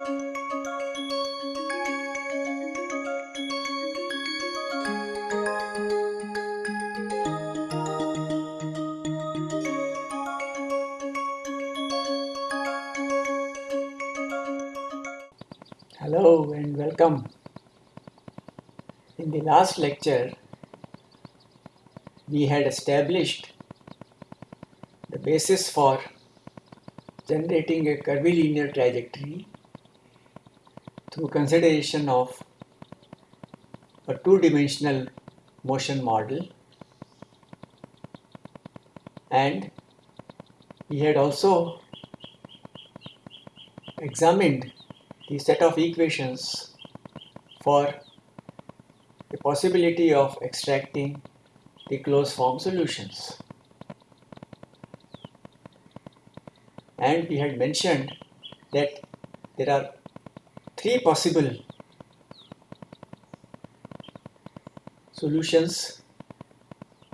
Hello and welcome. In the last lecture, we had established the basis for generating a curvilinear trajectory through consideration of a two-dimensional motion model and we had also examined the set of equations for the possibility of extracting the closed form solutions. And we had mentioned that there are three possible solutions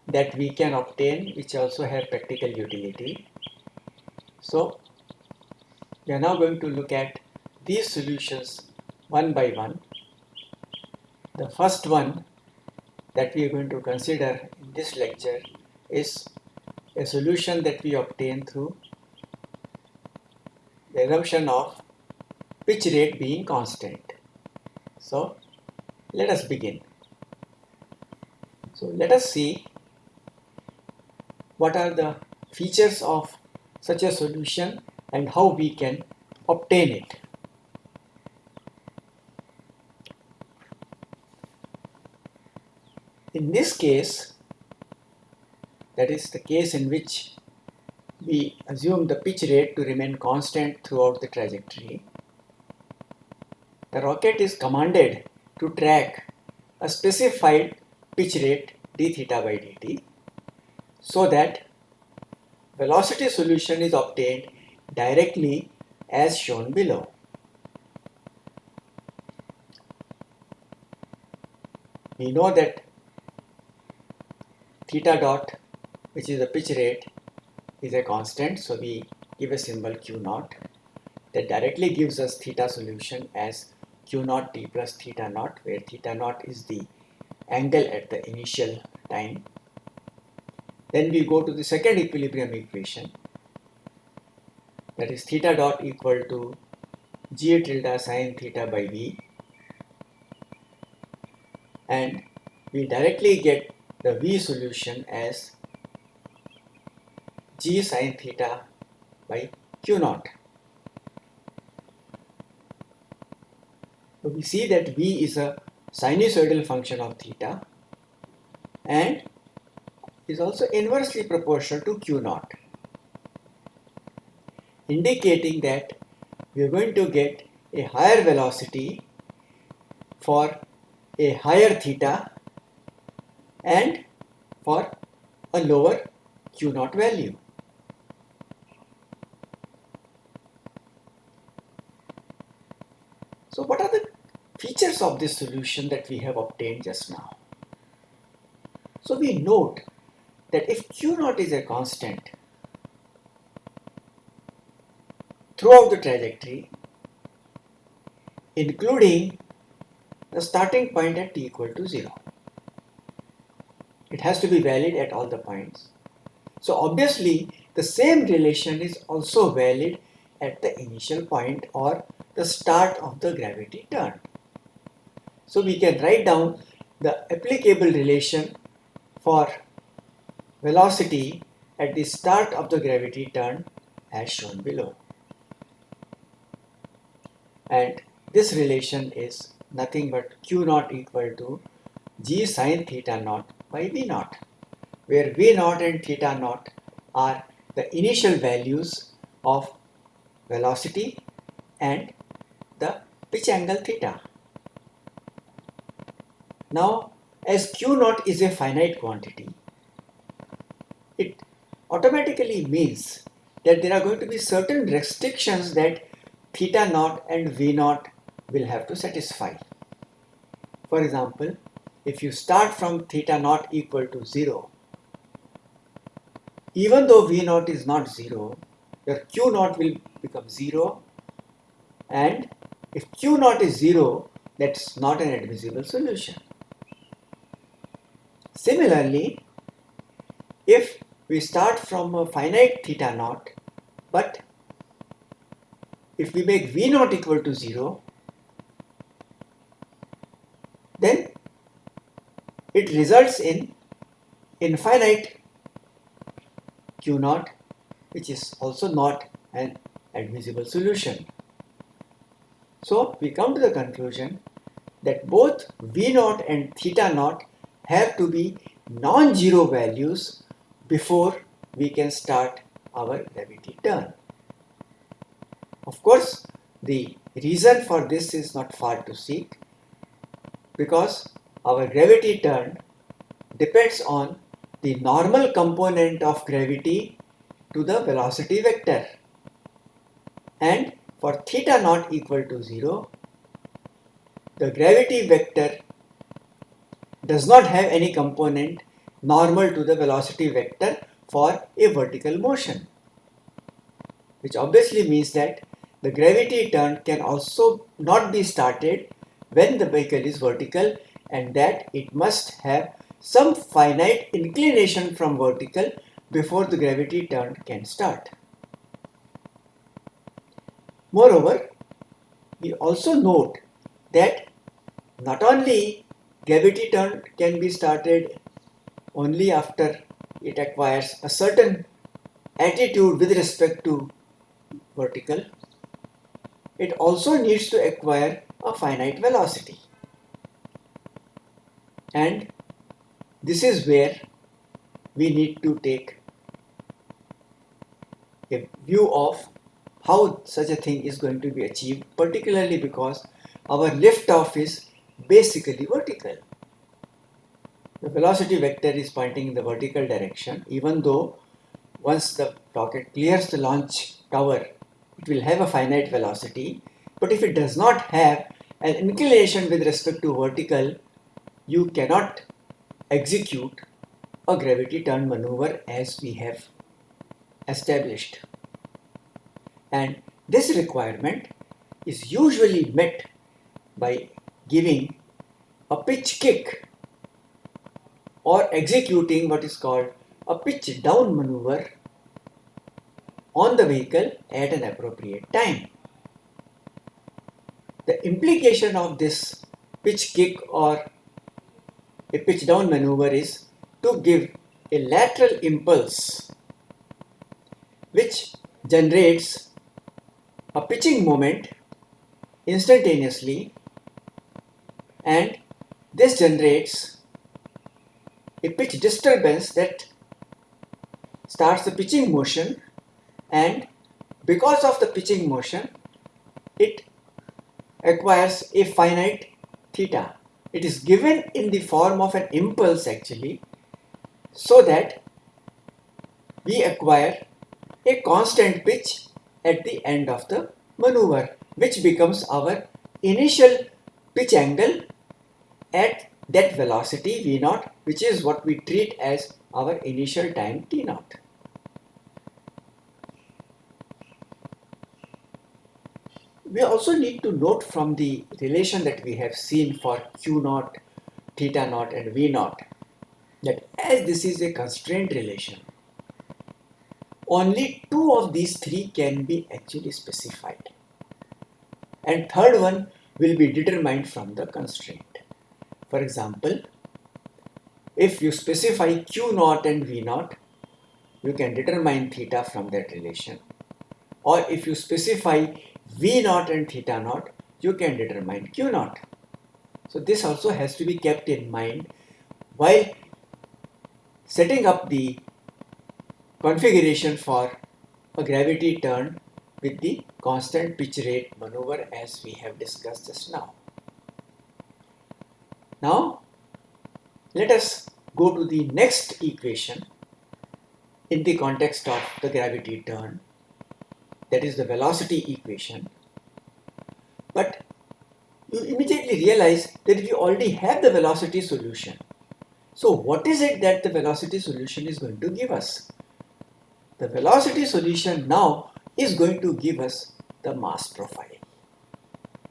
that we can obtain which also have practical utility. So we are now going to look at these solutions one by one. The first one that we are going to consider in this lecture is a solution that we obtain through the assumption of pitch rate being constant. So let us begin. So let us see what are the features of such a solution and how we can obtain it. In this case, that is the case in which we assume the pitch rate to remain constant throughout the trajectory, the rocket is commanded to track a specified pitch rate d theta by dt so that velocity solution is obtained directly as shown below. We know that theta dot which is the pitch rate is a constant so we give a symbol q naught that directly gives us theta solution as q naught t plus theta naught where theta naught is the angle at the initial time. Then we go to the second equilibrium equation. That is theta dot equal to g tilde sine theta by v. And we directly get the V solution as g sine theta by q naught. So we see that V is a sinusoidal function of theta and is also inversely proportional to q naught indicating that we are going to get a higher velocity for a higher theta and for a lower Q naught value. So what are the features of this solution that we have obtained just now? So we note that if Q naught is a constant throughout the trajectory, including the starting point at t equal to 0. It has to be valid at all the points. So obviously the same relation is also valid at the initial point or the start of the gravity turn. So we can write down the applicable relation for velocity at the start of the gravity turn as shown below. And this relation is nothing but q naught equal to g sine theta naught by V naught, where V naught and theta naught are the initial values of velocity and the pitch angle theta. Now, as Q naught is a finite quantity, it automatically means that there are going to be certain restrictions that theta naught and V naught will have to satisfy. For example, if you start from theta naught equal to 0, even though V naught is not 0, your Q naught will become 0 and If Q naught is 0, that's not an admissible solution. Similarly, if we start from a finite theta naught, but if we make V naught equal to 0, then it results in infinite Q naught which is also not an admissible solution. So we come to the conclusion that both V naught and theta naught have to be non-zero values before we can start our gravity turn. Of course, the reason for this is not far to seek because our gravity turn depends on the normal component of gravity to the velocity vector and for theta not equal to 0 the gravity vector does not have any component normal to the velocity vector for a vertical motion which obviously means that the gravity turn can also not be started when the vehicle is vertical and that it must have some finite inclination from vertical before the gravity turn can start. Moreover, we also note that not only gravity turn can be started only after it acquires a certain attitude with respect to vertical, it also needs to acquire a finite velocity. And this is where we need to take a view of how such a thing is going to be achieved, particularly because our liftoff is basically vertical. The velocity vector is pointing in the vertical direction, even though once the rocket clears the launch tower, it will have a finite velocity. But if it does not have an inclination with respect to vertical, you cannot execute a gravity turn maneuver as we have established. And this requirement is usually met by giving a pitch kick or executing what is called a pitch down maneuver on the vehicle at an appropriate time. The implication of this pitch kick or a pitch down maneuver is to give a lateral impulse which generates a pitching moment instantaneously and this generates a pitch disturbance that starts the pitching motion and because of the pitching motion it acquires a finite theta. It is given in the form of an impulse actually so that we acquire a constant pitch at the end of the maneuver which becomes our initial pitch angle at that velocity v naught which is what we treat as our initial time t naught. We also need to note from the relation that we have seen for q naught, theta naught and v naught that as this is a constraint relation only two of these three can be actually specified and third one will be determined from the constraint. For example, if you specify q naught and v naught, you can determine theta from that relation. Or if you specify v naught and theta naught, you can determine q naught. So this also has to be kept in mind while setting up the configuration for a gravity turn with the constant pitch rate maneuver as we have discussed just now. Now let us go to the next equation in the context of the gravity turn that is the velocity equation but you immediately realize that we already have the velocity solution. So what is it that the velocity solution is going to give us? The velocity solution now is going to give us the mass profile.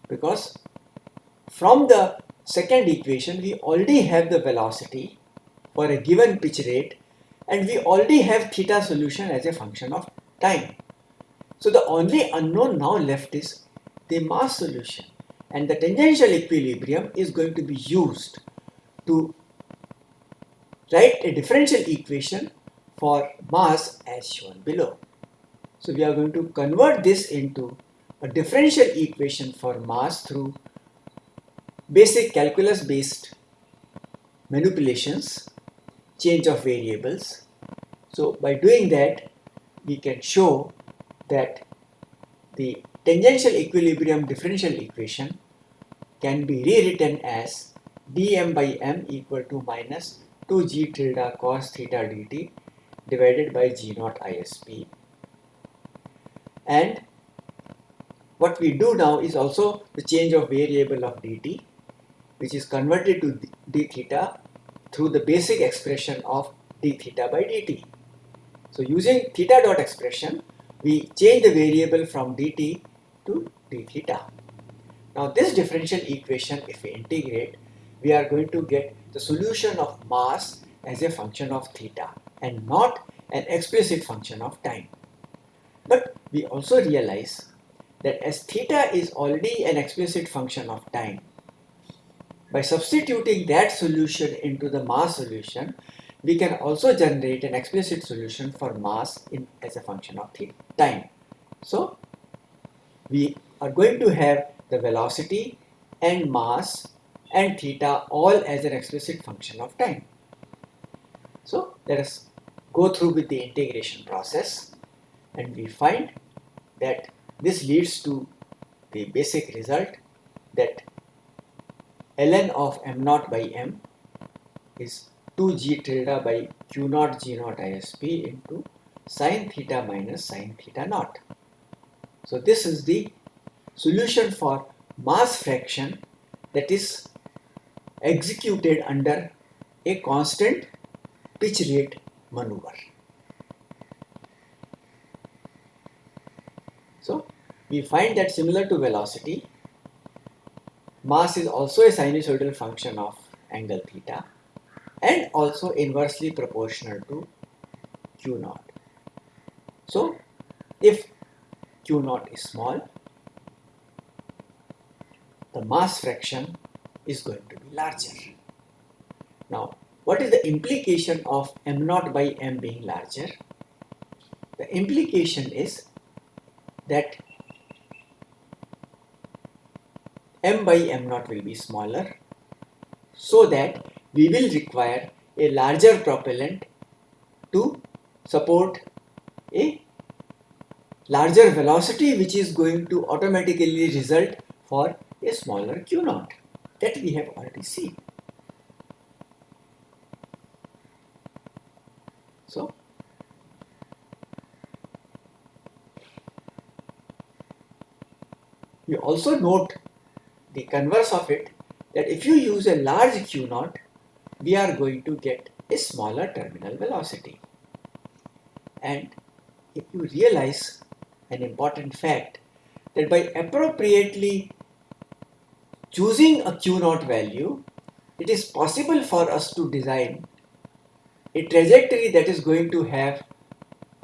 because from the second equation we already have the velocity for a given pitch rate and we already have theta solution as a function of time. So the only unknown now left is the mass solution and the tangential equilibrium is going to be used to write a differential equation for mass as shown below. So we are going to convert this into a differential equation for mass through basic calculus based manipulations, change of variables. So by doing that, we can show that the tangential equilibrium differential equation can be rewritten as dm by m equal to minus 2g tilde cos theta dt divided by g naught isp and what we do now is also the change of variable of dt which is converted to d theta through the basic expression of d theta by dt. So using theta dot expression we change the variable from dt to d theta. Now this differential equation if we integrate we are going to get the solution of mass as a function of theta and not an explicit function of time. But we also realize that as theta is already an explicit function of time, by substituting that solution into the mass solution, we can also generate an explicit solution for mass in, as a function of time. So, we are going to have the velocity and mass and theta all as an explicit function of time. So, let us go through with the integration process and we find that this leads to the basic result that ln of m naught by m is 2g tilde by q naught g naught isp into sine theta minus sine theta naught. So this is the solution for mass fraction that is executed under a constant pitch rate maneuver. So we find that similar to velocity, mass is also a sinusoidal function of angle theta and also inversely proportional to q naught. So if q naught is small, the mass fraction is going to be larger. Now, what is the implication of m naught by m being larger? The implication is that m by m naught will be smaller so that we will require a larger propellant to support a larger velocity which is going to automatically result for a smaller q naught that we have already seen. So We also note the converse of it that if you use a large Q naught, we are going to get a smaller terminal velocity. And if you realize an important fact that by appropriately choosing a Q naught value, it is possible for us to design a trajectory that is going to have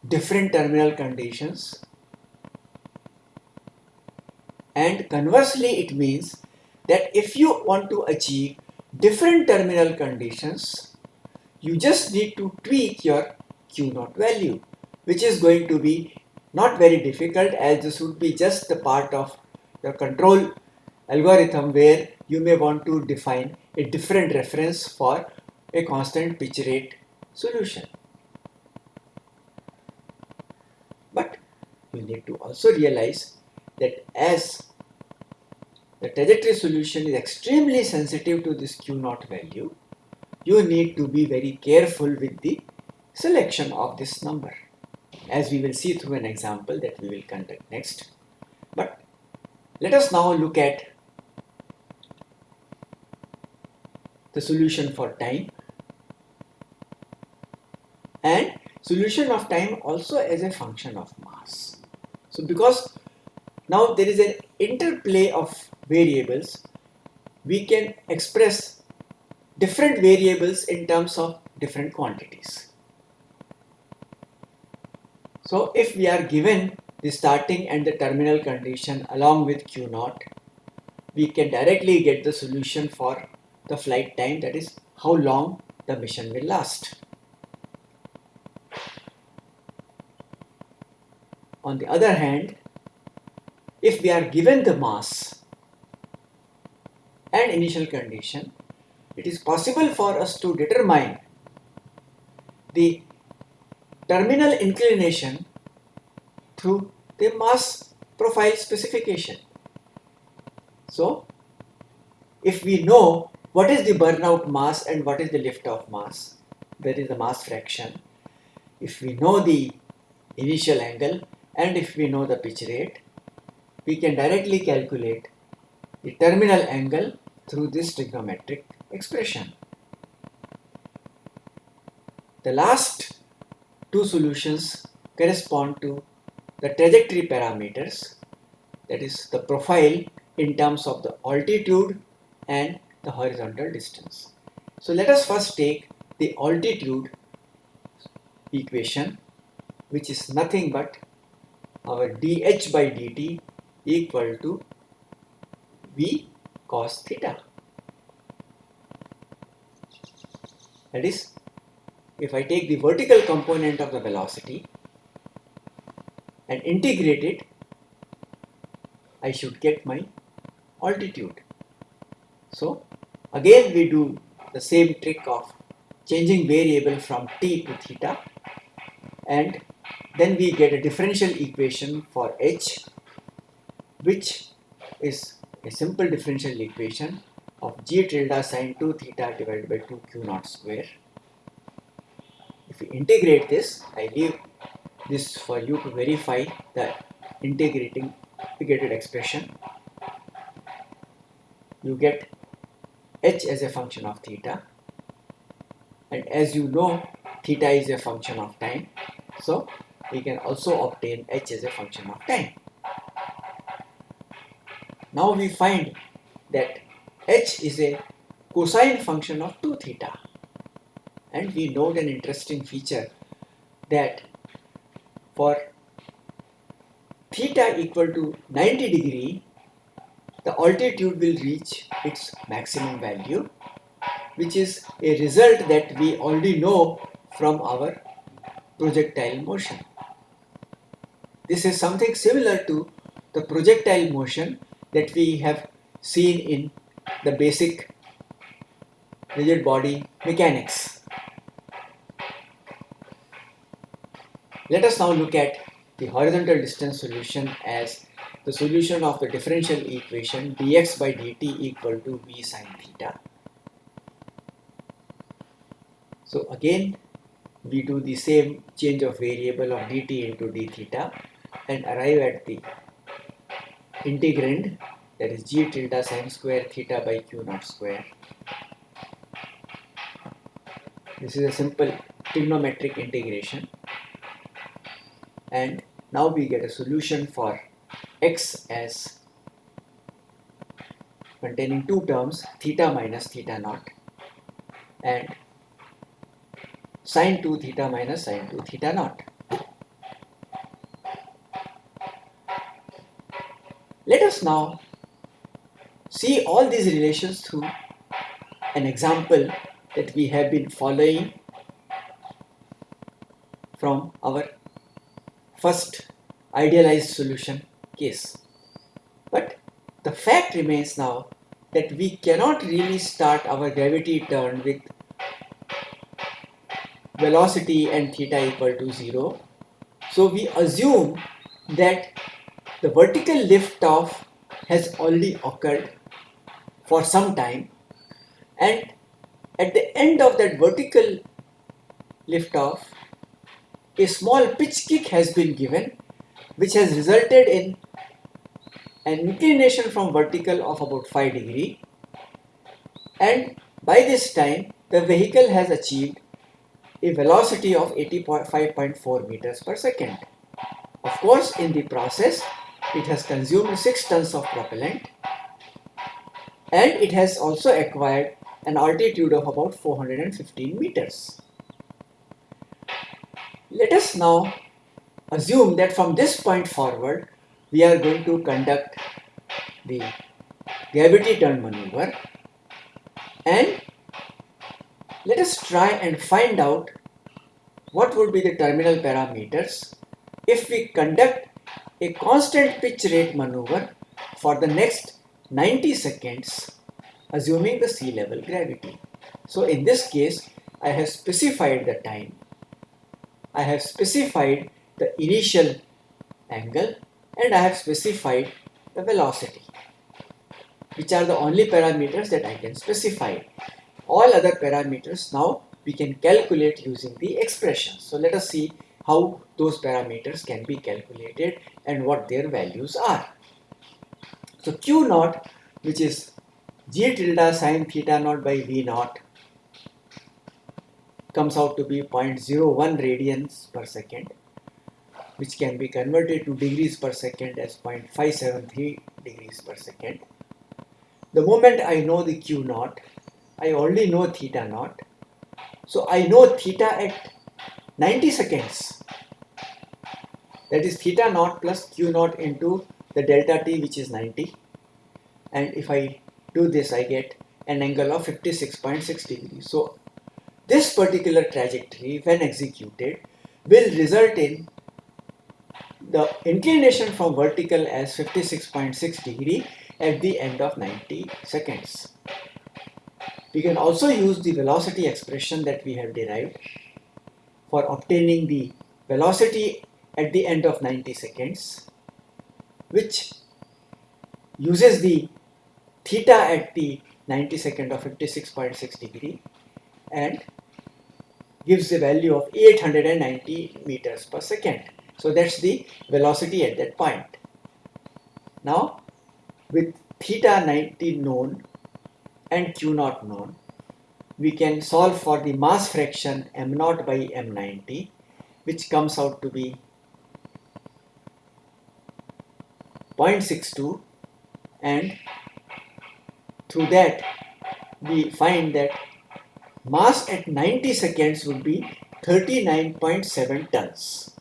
different terminal conditions and conversely it means that if you want to achieve different terminal conditions you just need to tweak your q naught value which is going to be not very difficult as this would be just the part of your control algorithm where you may want to define a different reference for a constant pitch rate solution. But you need to also realize that as the trajectory solution is extremely sensitive to this q naught value, you need to be very careful with the selection of this number as we will see through an example that we will conduct next. But let us now look at the solution for time and solution of time also as a function of mass. So because Now there is an interplay of variables. We can express different variables in terms of different quantities. So if we are given the starting and the terminal condition along with Q naught, we can directly get the solution for the flight time that is how long the mission will last. On the other hand, if we are given the mass and initial condition, it is possible for us to determine the terminal inclination through the mass profile specification. So, if we know what is the burnout mass and what is the liftoff mass, that is the mass fraction. If we know the initial angle and if we know the pitch rate, we can directly calculate the terminal angle through this trigonometric expression. The last two solutions correspond to the trajectory parameters that is the profile in terms of the altitude and the horizontal distance. So let us first take the altitude equation which is nothing but our dh by dt equal to v cos theta. That is, if I take the vertical component of the velocity and integrate it, I should get my altitude. So again we do the same trick of changing variable from t to theta and then we get a differential equation for h which is a simple differential equation of g tilde sine 2 theta divided by 2 q naught square. If we integrate this, I leave this for you to verify the integrating integrated expression. You get h as a function of theta and as you know theta is a function of time so we can also obtain h as a function of time. Now we find that h is a cosine function of 2 theta and we note an interesting feature that for theta equal to 90 degree the altitude will reach its maximum value which is a result that we already know from our projectile motion. This is something similar to the projectile motion that we have seen in the basic rigid body mechanics. Let us now look at the horizontal distance solution as the solution of the differential equation dx by dt equal to v sine theta. So again we do the same change of variable of dt into d theta and arrive at the integrand that is g tilde sine square theta by q naught square. This is a simple trigonometric integration and now we get a solution for x as containing two terms theta minus theta naught and sine 2 theta minus sine 2 theta naught. Let us now see all these relations through an example that we have been following from our first idealized solution case. But the fact remains now that we cannot really start our gravity turn with velocity and theta equal to 0. So we assume that the vertical lift off has already occurred for some time and at the end of that vertical lift off a small pitch kick has been given which has resulted in an inclination from vertical of about 5 degree and by this time the vehicle has achieved a velocity of 85.4 meters per second. Of course, in the process, it has consumed 6 tons of propellant and it has also acquired an altitude of about 415 meters. Let us now assume that from this point forward we are going to conduct the gravity turn maneuver and let us try and find out what would be the terminal parameters if we conduct a constant pitch rate maneuver for the next 90 seconds assuming the sea level gravity. So in this case I have specified the time, I have specified the initial angle and I have specified the velocity which are the only parameters that I can specify. All other parameters now we can calculate using the expression. So let us see how those parameters can be calculated and what their values are. So Q naught which is g tilde sine theta naught by v naught comes out to be 0.01 radians per second which can be converted to degrees per second as 0.573 degrees per second. The moment I know the Q naught, I only know theta naught. So I know theta at 90 seconds. That is theta naught plus Q naught into the delta t which is 90. And if I do this I get an angle of 56.6 degrees. So this particular trajectory when executed will result in the inclination from vertical as 56.6 degree at the end of 90 seconds. We can also use the velocity expression that we have derived for obtaining the velocity at the end of 90 seconds which uses the theta at the 90 second of 56.6 degree and gives the value of 890 meters per second. So that's the velocity at that point. Now with theta 90 known and q naught known, we can solve for the mass fraction m naught by m90 which comes out to be 0.62 and through that we find that mass at 90 seconds would be 39.7 tons.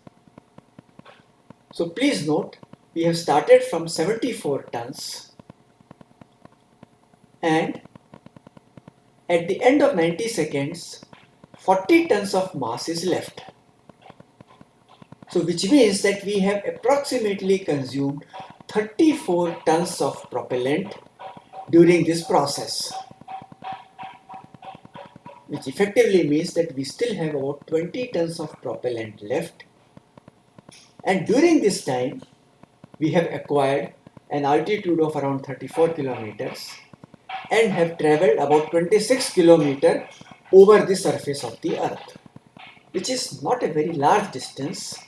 So please note we have started from 74 tons and at the end of 90 seconds 40 tons of mass is left. So which means that we have approximately consumed 34 tons of propellant during this process. Which effectively means that we still have about 20 tons of propellant left. And during this time we have acquired an altitude of around 34 kilometers and have traveled about 26 kilometers over the surface of the earth which is not a very large distance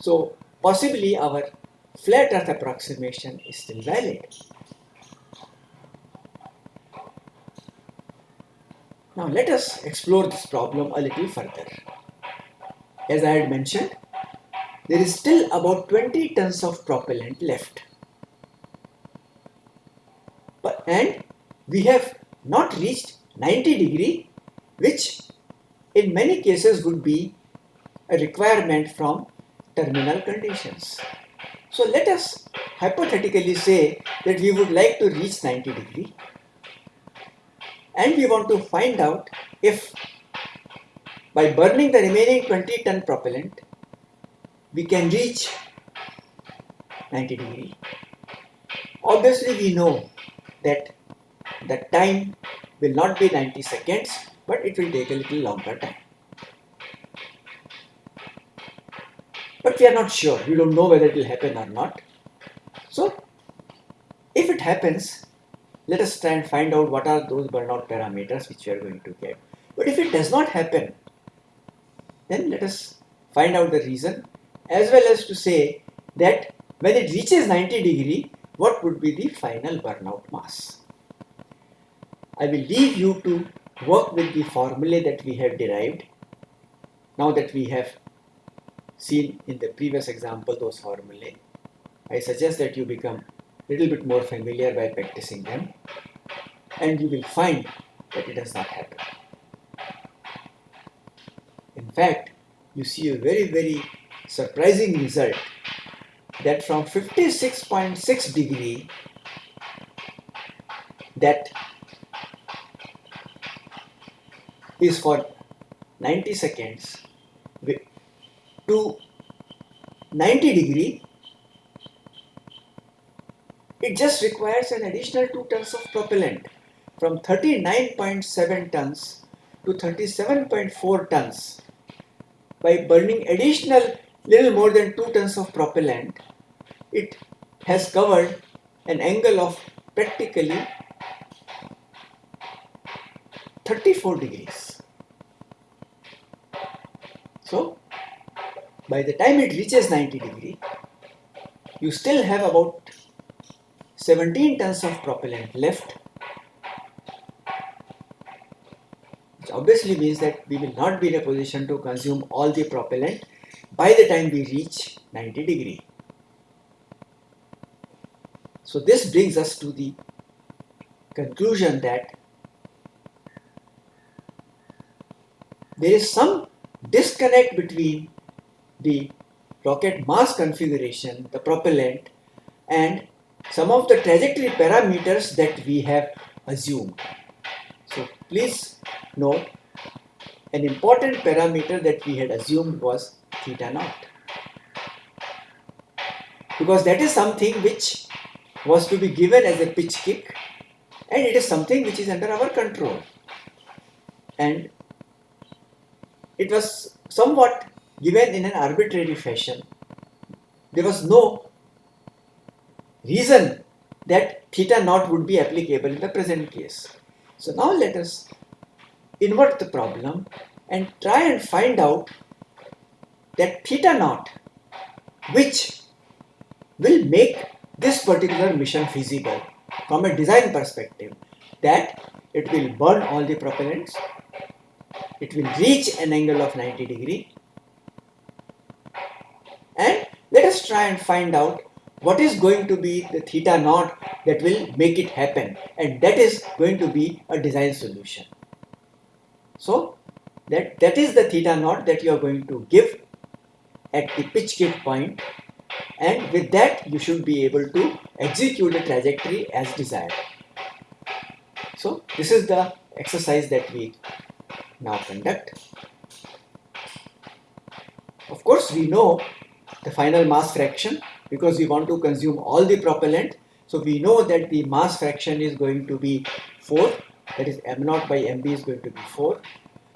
so possibly our flat earth approximation is still valid Now let us explore this problem a little further. As I had mentioned, there is still about 20 tons of propellant left. But, and we have not reached 90 degree which in many cases would be a requirement from terminal conditions. So let us hypothetically say that we would like to reach 90 degree and we want to find out if by burning the remaining 20 ton propellant we can reach 90 degree. Obviously we know that the time will not be 90 seconds but it will take a little longer time. But we are not sure, we don't know whether it will happen or not. So if it happens let us try and find out what are those burnout parameters which we are going to get. But if it does not happen, then let us find out the reason as well as to say that when it reaches 90 degree, what would be the final burnout mass. I will leave you to work with the formulae that we have derived now that we have seen in the previous example those formulae I suggest that you become a little bit more familiar by practicing them and you will find that it does not happen. In fact, you see a very very surprising result that from 56.6 degree that is for 90 seconds to 90 degree it just requires an additional 2 tons of propellant from 39.7 tons to 37.4 tons. By burning additional little more than 2 tons of propellant it has covered an angle of practically 34 degrees. So by the time it reaches 90 degree you still have about 17 tons of propellant left which obviously means that we will not be in a position to consume all the propellant by the time we reach 90 degree. So this brings us to the conclusion that there is some disconnect between the rocket mass configuration, the propellant and some of the trajectory parameters that we have assumed. So please note an important parameter that we had assumed was theta naught because that is something which was to be given as a pitch kick and it is something which is under our control and it was somewhat given in an arbitrary fashion. There was no reason that theta naught would be applicable in the present case. So now let us invert the problem and try and find out that theta naught which will make this particular mission feasible from a design perspective that it will burn all the propellants it will reach an angle of 90 degree and let us try and find out what is going to be the theta naught that will make it happen and that is going to be a design solution. So that, that is the theta naught that you are going to give at the pitch kick point and with that you should be able to execute the trajectory as desired. So this is the exercise that we now conduct. Of course we know the final mass fraction because we want to consume all the propellant. So we know that the mass fraction is going to be 4 that is m naught by mb is going to be 4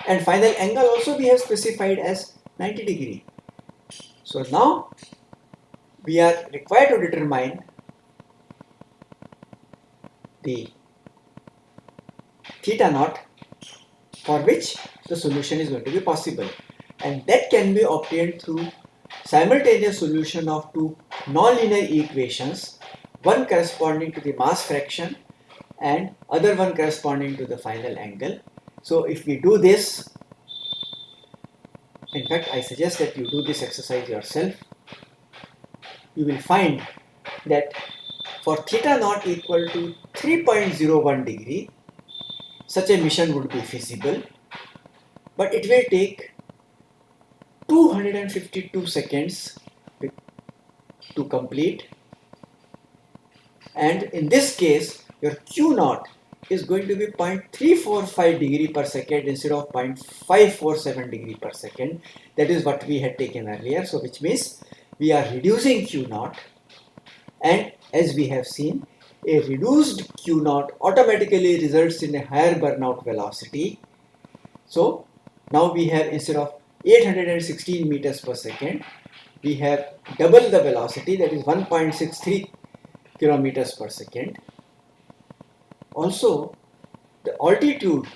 and final angle also we have specified as 90 degree. So now we are required to determine the theta naught for which the solution is going to be possible. And that can be obtained through simultaneous solution of two nonlinear equations one corresponding to the mass fraction and other one corresponding to the final angle. So if we do this in fact I suggest that you do this exercise yourself you will find that for theta naught equal to 3.01 degree such a mission would be feasible. But it will take 252 seconds to complete. And in this case your q naught is going to be 0.345 degree per second instead of 0.547 degree per second. That is what we had taken earlier. So which means we are reducing q naught. And as we have seen a reduced q naught automatically results in a higher burnout velocity. So now we have instead of 816 meters per second we have double the velocity that is 1.63 kilometers per second. Also the altitude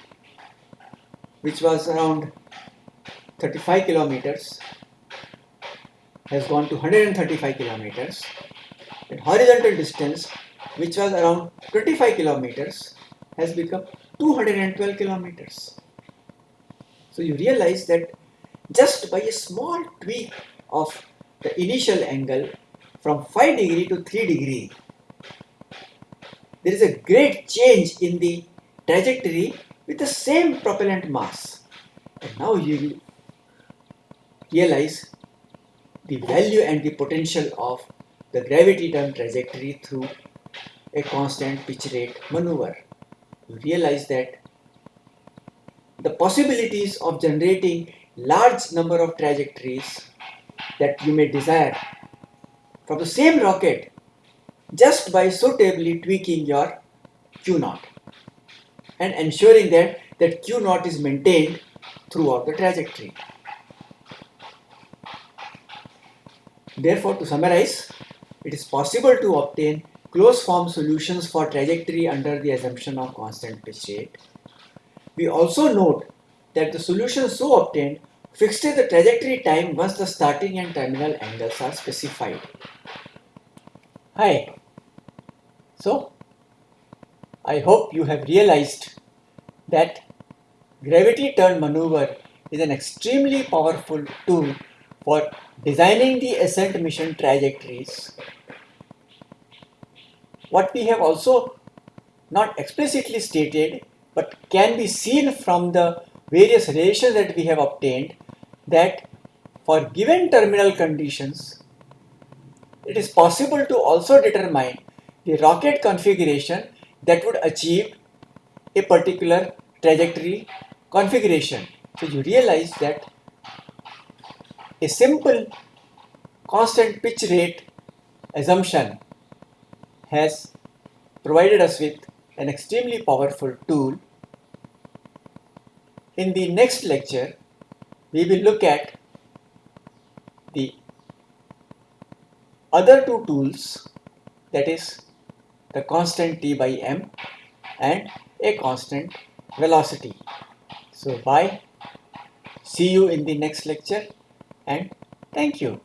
which was around 35 kilometers has gone to 135 kilometers and horizontal distance which was around 25 kilometers has become 212 kilometers. So you realize that just by a small tweak of the initial angle from 5 degree to 3 degree, there is a great change in the trajectory with the same propellant mass. And now you realize the value and the potential of the gravity turn trajectory through a constant pitch rate maneuver. You realize that the possibilities of generating large number of trajectories that you may desire from the same rocket just by suitably tweaking your Q naught and ensuring that that Q naught is maintained throughout the trajectory. Therefore, to summarize, it is possible to obtain closed form solutions for trajectory under the assumption of constant pitch rate. We also note that the solution so obtained fixes the trajectory time once the starting and terminal angles are specified. Hi. So, I hope you have realized that gravity turn maneuver is an extremely powerful tool for designing the ascent mission trajectories. What we have also not explicitly stated but can be seen from the various relations that we have obtained that for given terminal conditions it is possible to also determine the rocket configuration that would achieve a particular trajectory configuration. So you realize that a simple constant pitch rate assumption has provided us with an extremely powerful tool. In the next lecture, we will look at the other two tools that is the constant T by M and a constant velocity. So bye. See you in the next lecture and thank you.